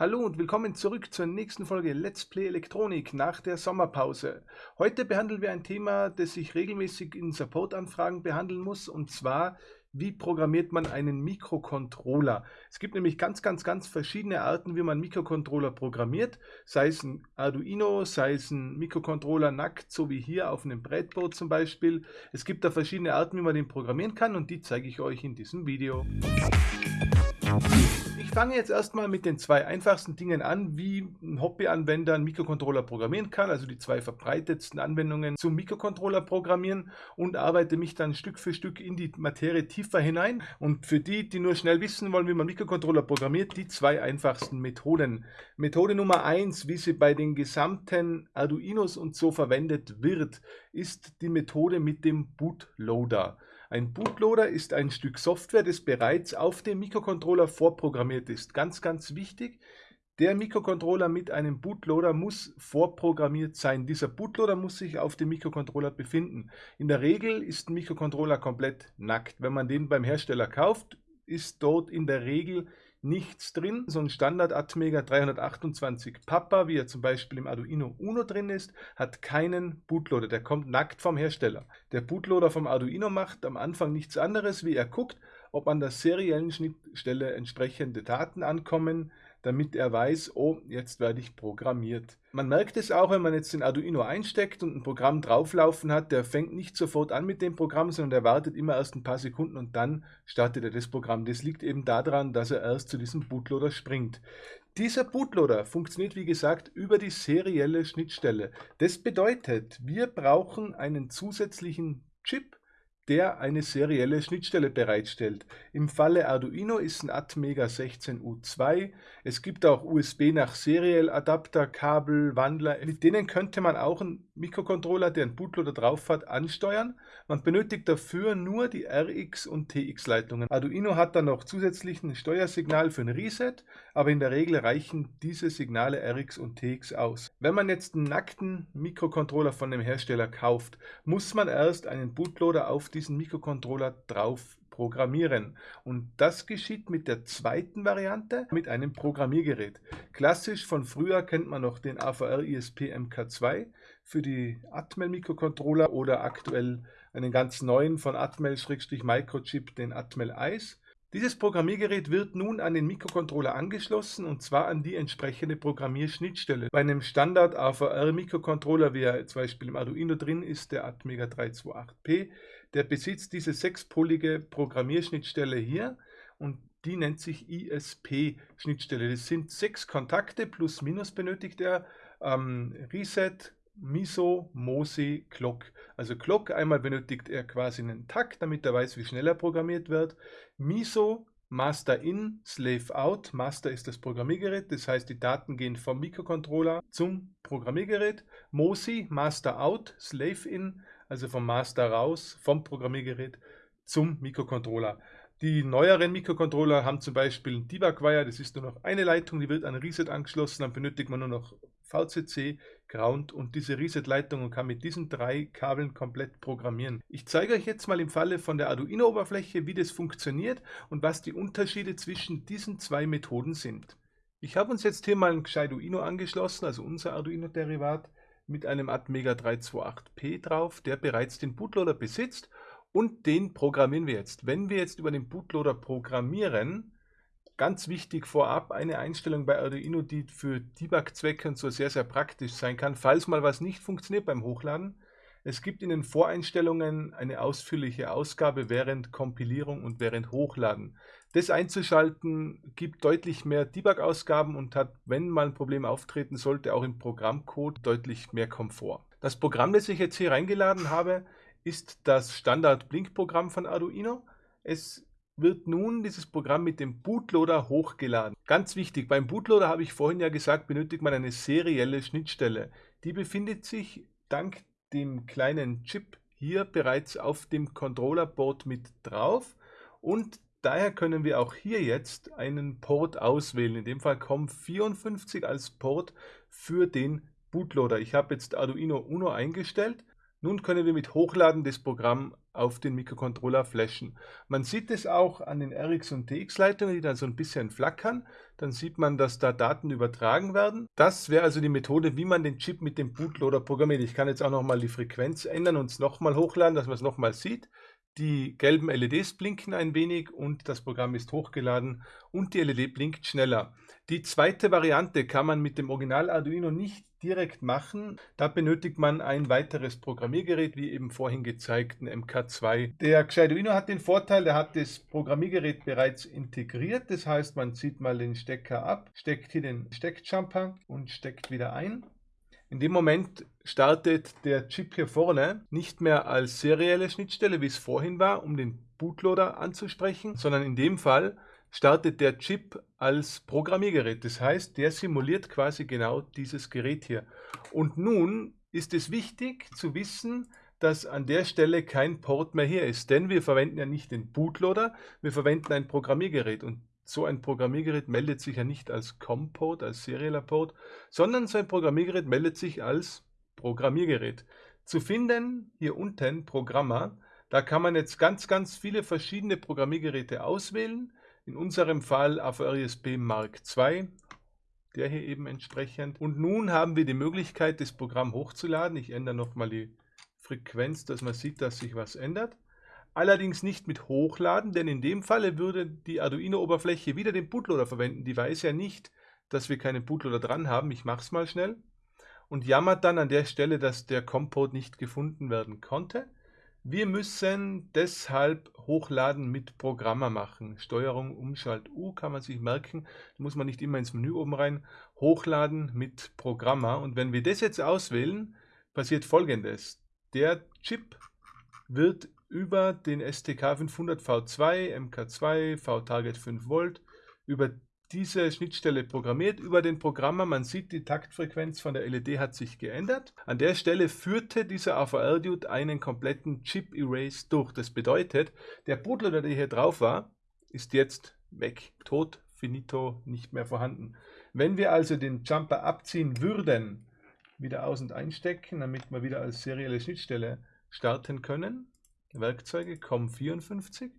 Hallo und willkommen zurück zur nächsten Folge Let's Play Elektronik nach der Sommerpause. Heute behandeln wir ein Thema, das ich regelmäßig in Supportanfragen behandeln muss, und zwar, wie programmiert man einen Mikrocontroller? Es gibt nämlich ganz, ganz, ganz verschiedene Arten, wie man Mikrocontroller programmiert, sei es ein Arduino, sei es ein Mikrocontroller nackt, so wie hier auf einem Brettboard zum Beispiel. Es gibt da verschiedene Arten, wie man den programmieren kann und die zeige ich euch in diesem Video. Ich fange jetzt erstmal mit den zwei einfachsten Dingen an, wie ein Hobbyanwender einen Mikrocontroller programmieren kann, also die zwei verbreitetsten Anwendungen zum Mikrocontroller programmieren und arbeite mich dann Stück für Stück in die Materie tiefer hinein. Und für die, die nur schnell wissen wollen, wie man Mikrocontroller programmiert, die zwei einfachsten Methoden. Methode Nummer eins, wie sie bei den gesamten Arduinos und so verwendet wird, ist die Methode mit dem Bootloader. Ein Bootloader ist ein Stück Software, das bereits auf dem Mikrocontroller vorprogrammiert ist. Ganz, ganz wichtig. Der Mikrocontroller mit einem Bootloader muss vorprogrammiert sein. Dieser Bootloader muss sich auf dem Mikrocontroller befinden. In der Regel ist ein Mikrocontroller komplett nackt. Wenn man den beim Hersteller kauft, ist dort in der Regel nichts drin. So ein Standard Atmega 328 Papa, wie er zum Beispiel im Arduino Uno drin ist, hat keinen Bootloader. Der kommt nackt vom Hersteller. Der Bootloader vom Arduino macht am Anfang nichts anderes, wie er guckt, ob an der seriellen Schnittstelle entsprechende Daten ankommen, damit er weiß, oh, jetzt werde ich programmiert. Man merkt es auch, wenn man jetzt den Arduino einsteckt und ein Programm drauflaufen hat, der fängt nicht sofort an mit dem Programm, sondern der wartet immer erst ein paar Sekunden und dann startet er das Programm. Das liegt eben daran, dass er erst zu diesem Bootloader springt. Dieser Bootloader funktioniert wie gesagt über die serielle Schnittstelle. Das bedeutet, wir brauchen einen zusätzlichen Chip, der eine serielle Schnittstelle bereitstellt. Im Falle Arduino ist ein Atmega 16U2. Es gibt auch USB nach Serial Adapter, Kabel, Wandler. Mit denen könnte man auch einen Mikrocontroller, der einen Bootloader drauf hat, ansteuern. Man benötigt dafür nur die RX- und TX-Leitungen. Arduino hat dann noch zusätzlich ein Steuersignal für ein Reset, aber in der Regel reichen diese Signale RX und TX aus. Wenn man jetzt einen nackten Mikrocontroller von dem Hersteller kauft, muss man erst einen Bootloader auf diesen Mikrocontroller drauf programmieren. Und das geschieht mit der zweiten Variante, mit einem Programmiergerät. Klassisch von früher kennt man noch den AVR ISP MK2 für die Atmel Mikrocontroller oder aktuell einen ganz neuen von Atmel-Microchip, den Atmel Ice. Dieses Programmiergerät wird nun an den Mikrocontroller angeschlossen und zwar an die entsprechende Programmierschnittstelle. Bei einem Standard AVR Mikrocontroller, wie er zum Beispiel im Arduino drin ist, der Atmega 328P, der besitzt diese sechspolige Programmierschnittstelle hier und die nennt sich ISP-Schnittstelle. Das sind sechs Kontakte plus minus benötigt er. Ähm, Reset, Miso, Mosi, Clock. Also Clock, einmal benötigt er quasi einen Takt, damit er weiß, wie schnell er programmiert wird. Miso, Master in, Slave out. Master ist das Programmiergerät, das heißt, die Daten gehen vom Mikrocontroller zum Programmiergerät. Mosi, Master out, Slave in, also vom Master raus, vom Programmiergerät zum Mikrocontroller. Die neueren Mikrocontroller haben zum Beispiel ein Debug-Wire, das ist nur noch eine Leitung, die wird an Reset angeschlossen, dann benötigt man nur noch VCC, Ground und diese Reset-Leitung und kann mit diesen drei Kabeln komplett programmieren. Ich zeige euch jetzt mal im Falle von der Arduino-Oberfläche, wie das funktioniert und was die Unterschiede zwischen diesen zwei Methoden sind. Ich habe uns jetzt hier mal ein Arduino angeschlossen, also unser Arduino-Derivat, mit einem Atmega 328P drauf, der bereits den Bootloader besitzt und den programmieren wir jetzt. Wenn wir jetzt über den Bootloader programmieren, ganz wichtig vorab eine Einstellung bei Arduino, die für Debug-Zwecke und so sehr, sehr praktisch sein kann, falls mal was nicht funktioniert beim Hochladen. Es gibt in den Voreinstellungen eine ausführliche Ausgabe während Kompilierung und während Hochladen. Das einzuschalten gibt deutlich mehr Debug-Ausgaben und hat, wenn mal ein Problem auftreten sollte, auch im Programmcode deutlich mehr Komfort. Das Programm, das ich jetzt hier reingeladen habe, ist das Standard-Blink-Programm von Arduino. Es wird nun dieses Programm mit dem Bootloader hochgeladen. Ganz wichtig, beim Bootloader habe ich vorhin ja gesagt, benötigt man eine serielle Schnittstelle. Die befindet sich dank dem kleinen Chip hier bereits auf dem Controllerboard mit drauf und daher können wir auch hier jetzt einen Port auswählen. In dem Fall COM54 als Port für den Bootloader. Ich habe jetzt Arduino Uno eingestellt nun können wir mit Hochladen des Programms auf den Mikrocontroller flashen. Man sieht es auch an den RX und TX Leitungen, die dann so ein bisschen flackern. Dann sieht man, dass da Daten übertragen werden. Das wäre also die Methode, wie man den Chip mit dem Bootloader programmiert. Ich kann jetzt auch nochmal die Frequenz ändern und es nochmal hochladen, dass man es nochmal sieht. Die gelben LEDs blinken ein wenig und das Programm ist hochgeladen und die LED blinkt schneller. Die zweite Variante kann man mit dem Original Arduino nicht direkt machen. Da benötigt man ein weiteres Programmiergerät, wie eben vorhin gezeigt, ein MK2. Der Arduino hat den Vorteil, der hat das Programmiergerät bereits integriert. Das heißt, man zieht mal den Stecker ab, steckt hier den Steckjumper und steckt wieder ein. In dem Moment startet der Chip hier vorne nicht mehr als serielle Schnittstelle, wie es vorhin war, um den Bootloader anzusprechen, sondern in dem Fall startet der Chip als Programmiergerät. Das heißt, der simuliert quasi genau dieses Gerät hier. Und nun ist es wichtig zu wissen, dass an der Stelle kein Port mehr hier ist, denn wir verwenden ja nicht den Bootloader, wir verwenden ein Programmiergerät und so ein Programmiergerät meldet sich ja nicht als COM-Port, als serieller Port, sondern so ein Programmiergerät meldet sich als Programmiergerät. Zu finden hier unten Programmer, da kann man jetzt ganz, ganz viele verschiedene Programmiergeräte auswählen. In unserem Fall AVR-ISP Mark II, der hier eben entsprechend. Und nun haben wir die Möglichkeit, das Programm hochzuladen. Ich ändere nochmal die Frequenz, dass man sieht, dass sich was ändert allerdings nicht mit Hochladen, denn in dem Falle würde die Arduino-Oberfläche wieder den Bootloader verwenden. Die weiß ja nicht, dass wir keinen Bootloader dran haben. Ich mache es mal schnell. Und jammert dann an der Stelle, dass der Compot nicht gefunden werden konnte. Wir müssen deshalb Hochladen mit Programmer machen. Steuerung Umschalt U kann man sich merken. Da muss man nicht immer ins Menü oben rein. Hochladen mit Programmer. Und wenn wir das jetzt auswählen, passiert folgendes. Der Chip wird über den STK 500 V2, MK2, V-Target 5 Volt, über diese Schnittstelle programmiert, über den Programmer. Man sieht, die Taktfrequenz von der LED hat sich geändert. An der Stelle führte dieser AVR-Dude einen kompletten Chip-Erase durch. Das bedeutet, der Bootloader, der hier drauf war, ist jetzt weg. Tot, finito, nicht mehr vorhanden. Wenn wir also den Jumper abziehen würden, wieder aus- und einstecken, damit wir wieder als serielle Schnittstelle starten können, Werkzeuge COM54.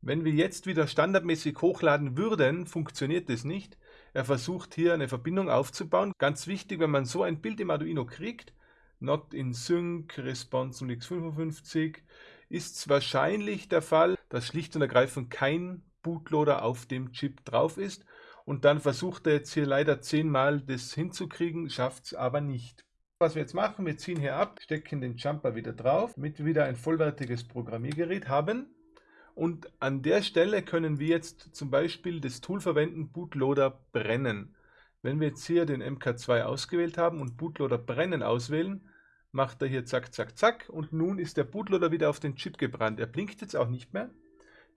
Wenn wir jetzt wieder standardmäßig hochladen würden, funktioniert das nicht. Er versucht hier eine Verbindung aufzubauen. Ganz wichtig, wenn man so ein Bild im Arduino kriegt, Not in Sync, Response x55, ist es wahrscheinlich der Fall, dass schlicht und ergreifend kein Bootloader auf dem Chip drauf ist. Und dann versucht er jetzt hier leider zehnmal das hinzukriegen, schafft es aber nicht. Was wir jetzt machen, wir ziehen hier ab, stecken den Jumper wieder drauf, damit wir wieder ein vollwertiges Programmiergerät haben. Und an der Stelle können wir jetzt zum Beispiel das Tool verwenden, Bootloader brennen. Wenn wir jetzt hier den MK2 ausgewählt haben und Bootloader brennen auswählen, macht er hier zack, zack, zack und nun ist der Bootloader wieder auf den Chip gebrannt. Er blinkt jetzt auch nicht mehr,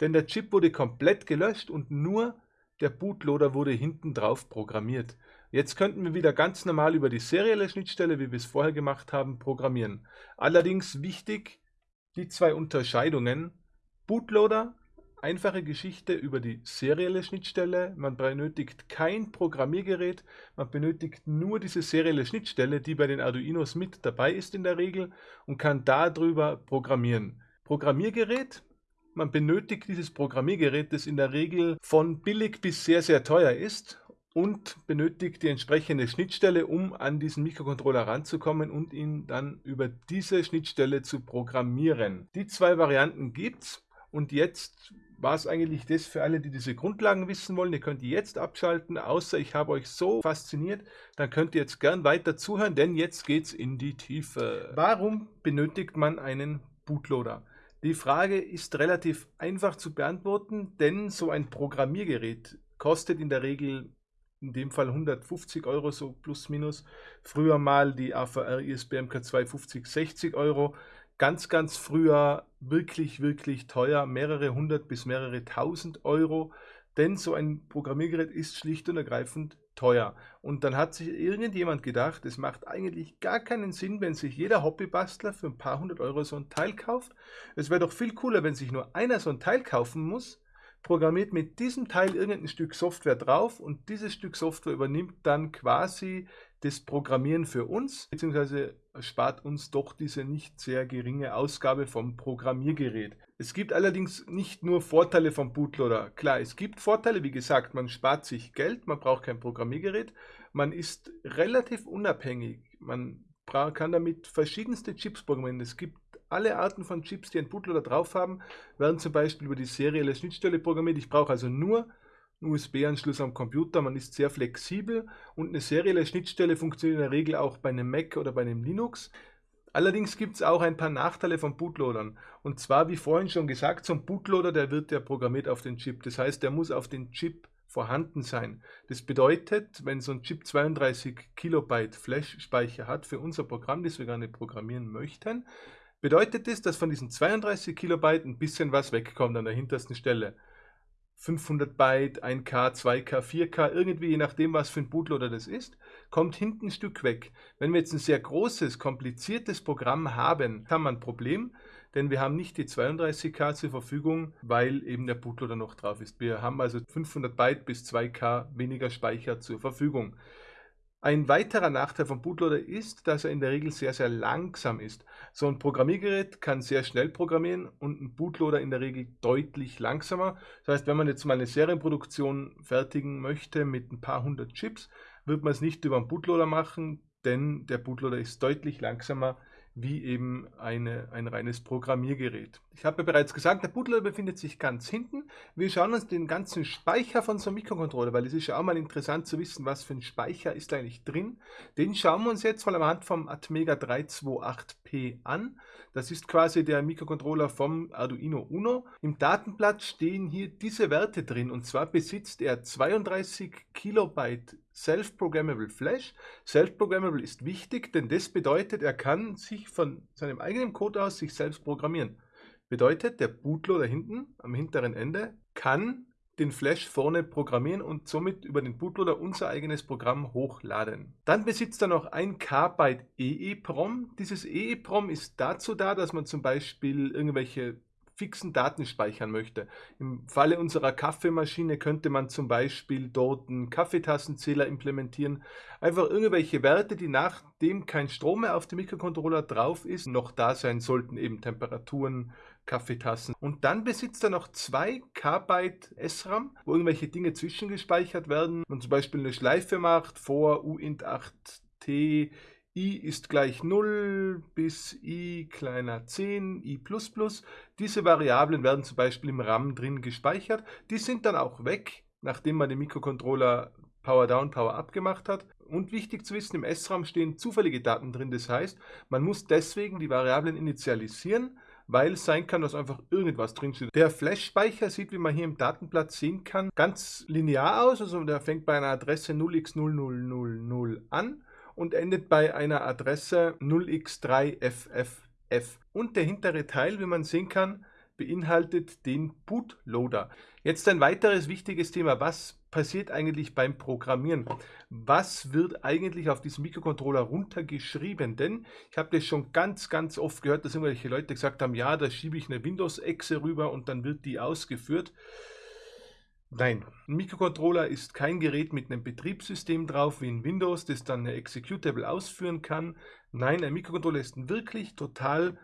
denn der Chip wurde komplett gelöscht und nur der Bootloader wurde hinten drauf programmiert. Jetzt könnten wir wieder ganz normal über die serielle Schnittstelle, wie wir es vorher gemacht haben, programmieren. Allerdings wichtig, die zwei Unterscheidungen. Bootloader, einfache Geschichte über die serielle Schnittstelle. Man benötigt kein Programmiergerät, man benötigt nur diese serielle Schnittstelle, die bei den Arduinos mit dabei ist in der Regel und kann darüber programmieren. Programmiergerät, man benötigt dieses Programmiergerät, das in der Regel von billig bis sehr, sehr teuer ist und benötigt die entsprechende Schnittstelle, um an diesen Mikrocontroller ranzukommen und ihn dann über diese Schnittstelle zu programmieren. Die zwei Varianten gibt es und jetzt war es eigentlich das für alle, die diese Grundlagen wissen wollen. Ihr könnt die jetzt abschalten, außer ich habe euch so fasziniert, dann könnt ihr jetzt gern weiter zuhören, denn jetzt geht es in die Tiefe. Warum benötigt man einen Bootloader? Die Frage ist relativ einfach zu beantworten, denn so ein Programmiergerät kostet in der Regel in dem Fall 150 Euro, so plus minus. Früher mal die AVR ISB MK2 50, 60 Euro. Ganz, ganz früher wirklich, wirklich teuer, mehrere hundert bis mehrere tausend Euro. Denn so ein Programmiergerät ist schlicht und ergreifend teuer. Und dann hat sich irgendjemand gedacht, es macht eigentlich gar keinen Sinn, wenn sich jeder Hobbybastler für ein paar hundert Euro so ein Teil kauft. Es wäre doch viel cooler, wenn sich nur einer so ein Teil kaufen muss, programmiert mit diesem Teil irgendein Stück Software drauf und dieses Stück Software übernimmt dann quasi das Programmieren für uns, beziehungsweise spart uns doch diese nicht sehr geringe Ausgabe vom Programmiergerät. Es gibt allerdings nicht nur Vorteile vom Bootloader. Klar, es gibt Vorteile, wie gesagt, man spart sich Geld, man braucht kein Programmiergerät, man ist relativ unabhängig, man kann damit verschiedenste Chips programmieren. Es gibt alle Arten von Chips, die ein Bootloader drauf haben, werden zum Beispiel über die serielle Schnittstelle programmiert. Ich brauche also nur einen USB-Anschluss am Computer, man ist sehr flexibel und eine serielle Schnittstelle funktioniert in der Regel auch bei einem Mac oder bei einem Linux. Allerdings gibt es auch ein paar Nachteile von Bootloadern. Und zwar, wie vorhin schon gesagt, so ein Bootloader, der wird ja programmiert auf den Chip. Das heißt, der muss auf den Chip vorhanden sein. Das bedeutet, wenn so ein Chip 32 Kilobyte Flash-Speicher hat für unser Programm, das wir gerne programmieren möchten, bedeutet das, dass von diesen 32 Kilobyte ein bisschen was wegkommt an der hintersten Stelle. 500 Byte, 1K, 2K, 4K, irgendwie je nachdem, was für ein Bootloader das ist, kommt hinten ein Stück weg. Wenn wir jetzt ein sehr großes, kompliziertes Programm haben, haben wir ein Problem, denn wir haben nicht die 32K zur Verfügung, weil eben der Bootloader noch drauf ist. Wir haben also 500 Byte bis 2K weniger Speicher zur Verfügung. Ein weiterer Nachteil vom Bootloader ist, dass er in der Regel sehr, sehr langsam ist. So ein Programmiergerät kann sehr schnell programmieren und ein Bootloader in der Regel deutlich langsamer. Das heißt, wenn man jetzt mal eine Serienproduktion fertigen möchte mit ein paar hundert Chips, wird man es nicht über einen Bootloader machen, denn der Bootloader ist deutlich langsamer wie eben eine, ein reines Programmiergerät. Ich habe ja bereits gesagt, der Bootloader befindet sich ganz hinten. Wir schauen uns den ganzen Speicher von so einem Mikrocontroller, weil es ist ja auch mal interessant zu wissen, was für ein Speicher ist eigentlich drin. Den schauen wir uns jetzt mal anhand vom Atmega 328P an. Das ist quasi der Mikrocontroller vom Arduino Uno. Im Datenblatt stehen hier diese Werte drin und zwar besitzt er 32 Kilobyte Self-Programmable Flash. Self-Programmable ist wichtig, denn das bedeutet, er kann sich von seinem eigenen Code aus sich selbst programmieren. Bedeutet, der Bootloader hinten am hinteren Ende kann den Flash vorne programmieren und somit über den Bootloader unser eigenes Programm hochladen. Dann besitzt er noch ein K-Byte EEPROM. Dieses EEPROM ist dazu da, dass man zum Beispiel irgendwelche fixen Daten speichern möchte. Im Falle unserer Kaffeemaschine könnte man zum Beispiel dort einen Kaffeetassenzähler implementieren. Einfach irgendwelche Werte, die nachdem kein Strom mehr auf dem Mikrocontroller drauf ist, noch da sein sollten, eben Temperaturen, Kaffeetassen. Und dann besitzt er noch zwei KB SRAM, wo irgendwelche Dinge zwischengespeichert werden. Man zum Beispiel eine Schleife macht vor uint8t i ist gleich 0 bis i kleiner 10, i++. Diese Variablen werden zum Beispiel im RAM drin gespeichert. Die sind dann auch weg, nachdem man den Mikrocontroller Power Down, Power Up gemacht hat. Und wichtig zu wissen, im SRAM stehen zufällige Daten drin. Das heißt, man muss deswegen die Variablen initialisieren, weil es sein kann, dass einfach irgendwas drin steht. Der Flash-Speicher sieht, wie man hier im Datenblatt sehen kann, ganz linear aus. Also der fängt bei einer Adresse 0x0000 an und endet bei einer Adresse 0x3FFF. Und der hintere Teil, wie man sehen kann, beinhaltet den Bootloader. Jetzt ein weiteres wichtiges Thema. Was passiert eigentlich beim Programmieren? Was wird eigentlich auf diesem Mikrocontroller runtergeschrieben? Denn ich habe das schon ganz, ganz oft gehört, dass irgendwelche Leute gesagt haben, ja, da schiebe ich eine Windows-Exe rüber und dann wird die ausgeführt. Nein, ein Mikrocontroller ist kein Gerät mit einem Betriebssystem drauf wie in Windows, das dann eine Executable ausführen kann. Nein, ein Mikrocontroller ist ein wirklich total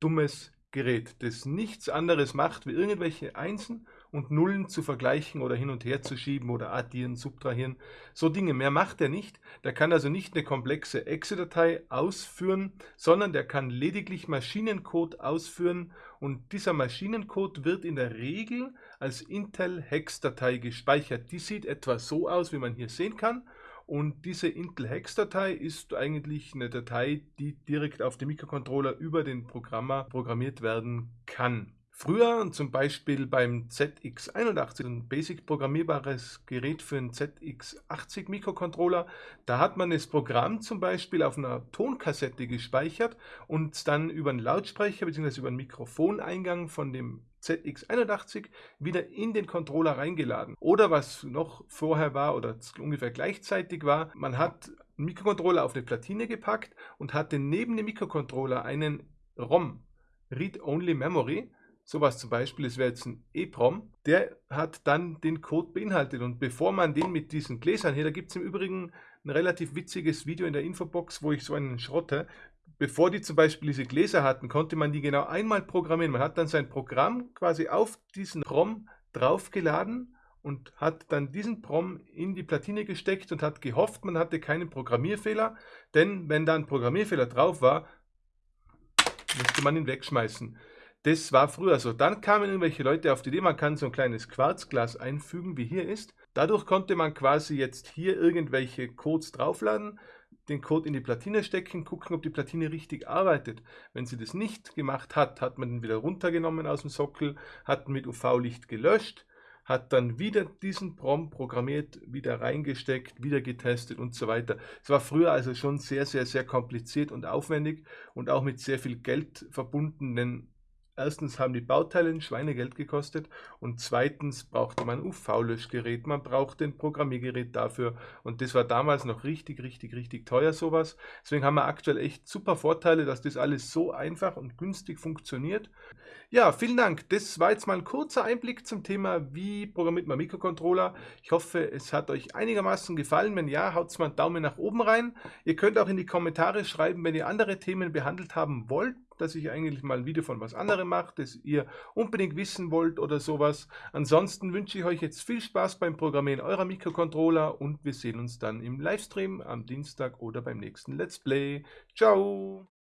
dummes Gerät, das nichts anderes macht, wie irgendwelche Einsen und Nullen zu vergleichen oder hin und her zu schieben oder addieren, subtrahieren. So Dinge mehr macht er nicht. Der kann also nicht eine komplexe Exe-Datei ausführen, sondern der kann lediglich Maschinencode ausführen und dieser Maschinencode wird in der Regel als Intel-Hex-Datei gespeichert. Die sieht etwa so aus, wie man hier sehen kann. Und diese Intel-Hex-Datei ist eigentlich eine Datei, die direkt auf dem Mikrocontroller über den Programmer programmiert werden kann. Früher, zum Beispiel beim ZX81, ein basic programmierbares Gerät für einen ZX80 Mikrocontroller, da hat man das Programm zum Beispiel auf einer Tonkassette gespeichert und dann über einen Lautsprecher bzw. über einen Mikrofoneingang von dem ZX81 wieder in den Controller reingeladen. Oder was noch vorher war oder ungefähr gleichzeitig war, man hat einen Mikrocontroller auf eine Platine gepackt und hatte neben dem Mikrocontroller einen ROM, Read-Only Memory, sowas zum Beispiel, es wäre jetzt ein EEPROM, der hat dann den Code beinhaltet. Und bevor man den mit diesen Gläsern hier, da gibt es im Übrigen ein relativ witziges Video in der Infobox, wo ich so einen schrotte. Bevor die zum Beispiel diese Gläser hatten, konnte man die genau einmal programmieren. Man hat dann sein Programm quasi auf diesen ROM draufgeladen und hat dann diesen PROM in die Platine gesteckt und hat gehofft, man hatte keinen Programmierfehler, denn wenn da ein Programmierfehler drauf war, musste man ihn wegschmeißen. Das war früher so. Dann kamen irgendwelche Leute auf die Idee, man kann so ein kleines Quarzglas einfügen, wie hier ist. Dadurch konnte man quasi jetzt hier irgendwelche Codes draufladen, den Code in die Platine stecken, gucken, ob die Platine richtig arbeitet. Wenn sie das nicht gemacht hat, hat man ihn wieder runtergenommen aus dem Sockel, hat mit UV-Licht gelöscht, hat dann wieder diesen PROM programmiert, wieder reingesteckt, wieder getestet und so weiter. Es war früher also schon sehr, sehr, sehr kompliziert und aufwendig und auch mit sehr viel Geld verbunden, denn Erstens haben die Bauteile ein Schweinegeld gekostet und zweitens brauchte man UV-Löschgerät, man brauchte ein Programmiergerät dafür und das war damals noch richtig, richtig, richtig teuer sowas. Deswegen haben wir aktuell echt super Vorteile, dass das alles so einfach und günstig funktioniert. Ja, vielen Dank. Das war jetzt mal ein kurzer Einblick zum Thema, wie programmiert man Mikrocontroller. Ich hoffe, es hat euch einigermaßen gefallen. Wenn ja, haut mal einen Daumen nach oben rein. Ihr könnt auch in die Kommentare schreiben, wenn ihr andere Themen behandelt haben wollt dass ich eigentlich mal ein Video von was anderem mache, das ihr unbedingt wissen wollt oder sowas. Ansonsten wünsche ich euch jetzt viel Spaß beim Programmieren eurer Mikrocontroller und wir sehen uns dann im Livestream am Dienstag oder beim nächsten Let's Play. Ciao!